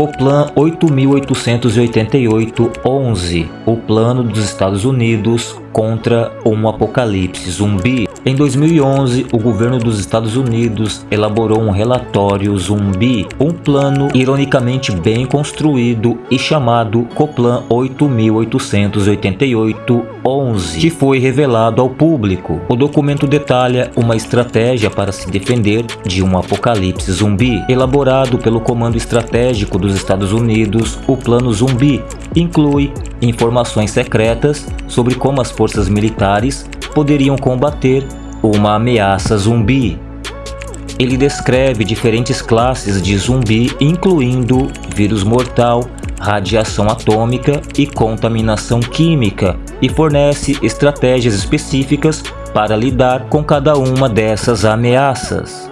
Coplan 8888-11, o plano dos Estados Unidos contra um apocalipse zumbi. Em 2011, o governo dos Estados Unidos elaborou um relatório zumbi, um plano ironicamente bem construído e chamado Coplan 8888-11, que foi revelado ao público. O documento detalha uma estratégia para se defender de um apocalipse zumbi, elaborado pelo Comando Estratégico dos Estados Unidos, o Plano Zumbi, inclui informações secretas sobre como as forças militares poderiam combater uma ameaça zumbi. Ele descreve diferentes classes de zumbi, incluindo vírus mortal, radiação atômica e contaminação química, e fornece estratégias específicas para lidar com cada uma dessas ameaças.